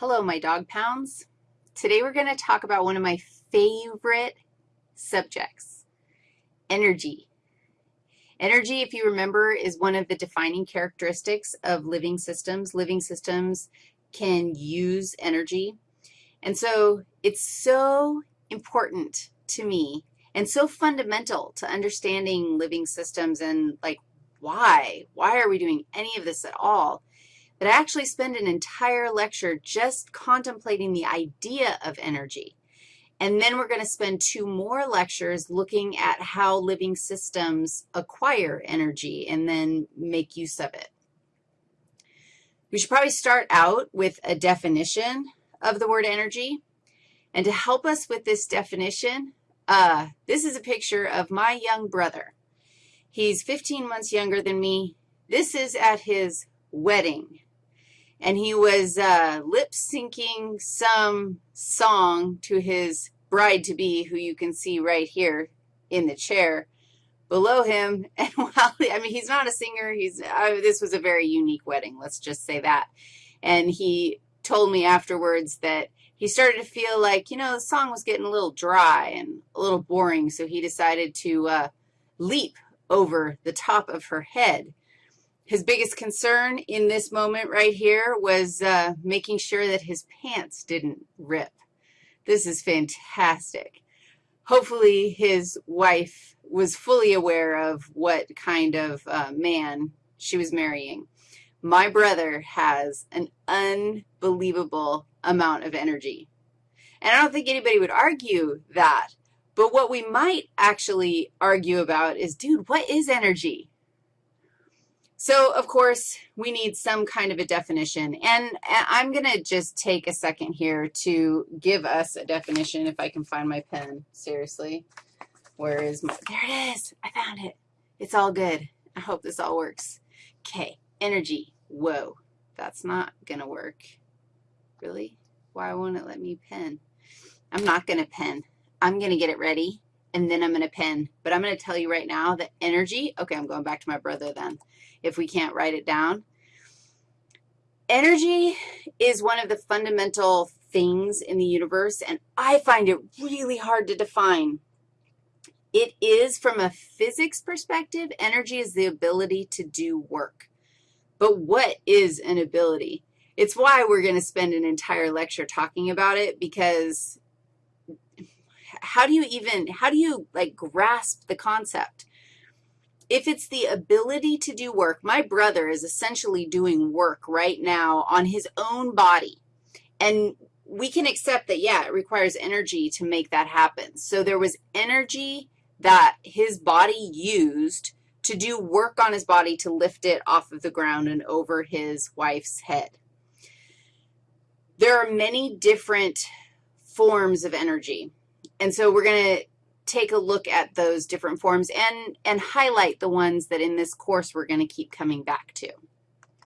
Hello, my dog pounds. Today we're going to talk about one of my favorite subjects, energy. Energy, if you remember, is one of the defining characteristics of living systems. Living systems can use energy. And so it's so important to me and so fundamental to understanding living systems and, like, why? Why are we doing any of this at all? That I actually spend an entire lecture just contemplating the idea of energy. And then we're going to spend two more lectures looking at how living systems acquire energy and then make use of it. We should probably start out with a definition of the word energy. And to help us with this definition, uh, this is a picture of my young brother. He's 15 months younger than me. This is at his wedding and he was uh, lip-syncing some song to his bride-to-be, who you can see right here in the chair below him. And while, I mean, he's not a singer. He's, uh, this was a very unique wedding, let's just say that. And he told me afterwards that he started to feel like, you know, the song was getting a little dry and a little boring, so he decided to uh, leap over the top of her head. His biggest concern in this moment right here was uh, making sure that his pants didn't rip. This is fantastic. Hopefully his wife was fully aware of what kind of uh, man she was marrying. My brother has an unbelievable amount of energy. And I don't think anybody would argue that. But what we might actually argue about is, dude, what is energy? So, of course, we need some kind of a definition. And I'm going to just take a second here to give us a definition if I can find my pen. Seriously. Where is my, there it is. I found it. It's all good. I hope this all works. Okay, energy. Whoa, that's not going to work. Really? Why won't it let me pen? I'm not going to pen. I'm going to get it ready, and then I'm going to pin. But I'm going to tell you right now that energy, okay, I'm going back to my brother then if we can't write it down. Energy is one of the fundamental things in the universe, and I find it really hard to define. It is, from a physics perspective, energy is the ability to do work. But what is an ability? It's why we're going to spend an entire lecture talking about it because how do you even, how do you, like, grasp the concept? if it's the ability to do work, my brother is essentially doing work right now on his own body. And we can accept that, yeah, it requires energy to make that happen. So there was energy that his body used to do work on his body to lift it off of the ground and over his wife's head. There are many different forms of energy. And so we're going to take a look at those different forms and, and highlight the ones that in this course we're going to keep coming back to.